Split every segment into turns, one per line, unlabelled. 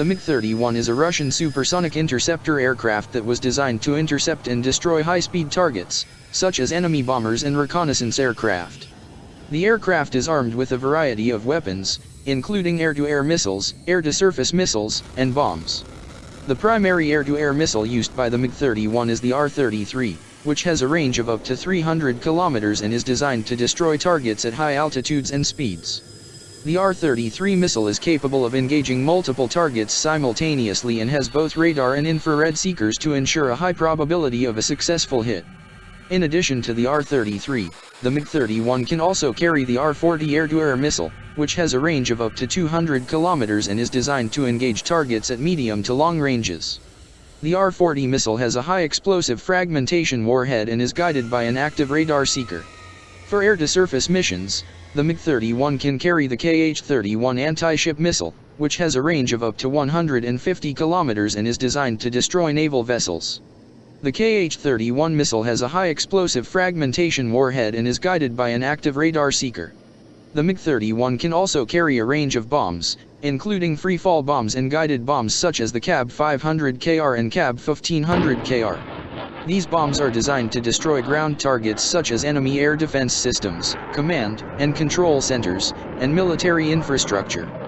The MiG-31 is a Russian supersonic interceptor aircraft that was designed to intercept and destroy high-speed targets, such as enemy bombers and reconnaissance aircraft. The aircraft is armed with a variety of weapons, including air-to-air missiles, air-to-surface missiles, and bombs. The primary air-to-air missile used by the MiG-31 is the R-33, which has a range of up to 300 kilometers and is designed to destroy targets at high altitudes and speeds. The R-33 missile is capable of engaging multiple targets simultaneously and has both radar and infrared seekers to ensure a high probability of a successful hit. In addition to the R-33, the MiG-31 can also carry the R-40 air-to-air missile, which has a range of up to 200 kilometers and is designed to engage targets at medium to long ranges. The R-40 missile has a high explosive fragmentation warhead and is guided by an active radar seeker. For air-to-surface missions, the MiG-31 can carry the KH-31 anti-ship missile, which has a range of up to 150 kilometers and is designed to destroy naval vessels. The KH-31 missile has a high explosive fragmentation warhead and is guided by an active radar seeker. The MiG-31 can also carry a range of bombs, including free-fall bombs and guided bombs such as the KAB 500KR and KAB 1500KR. These bombs are designed to destroy ground targets such as enemy air defense systems, command and control centers, and military infrastructure.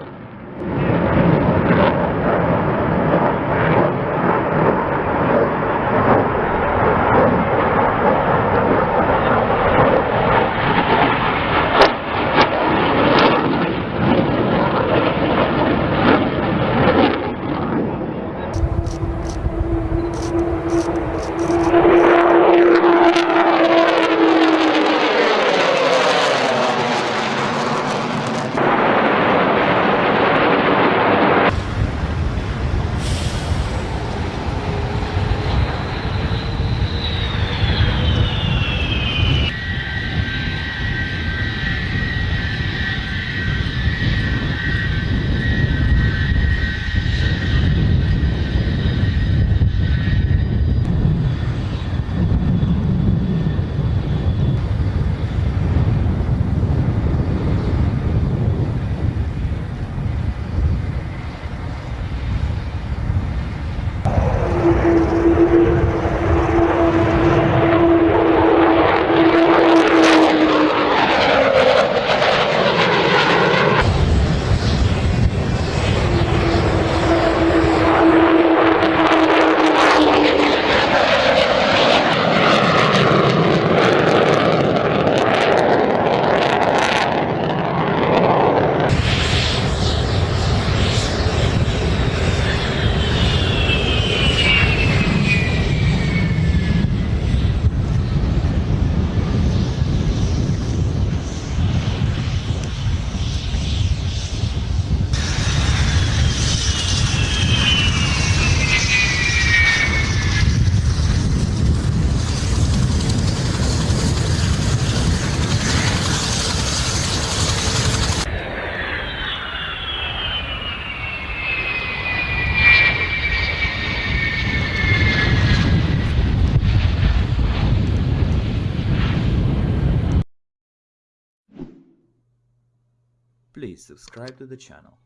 Please subscribe to the channel.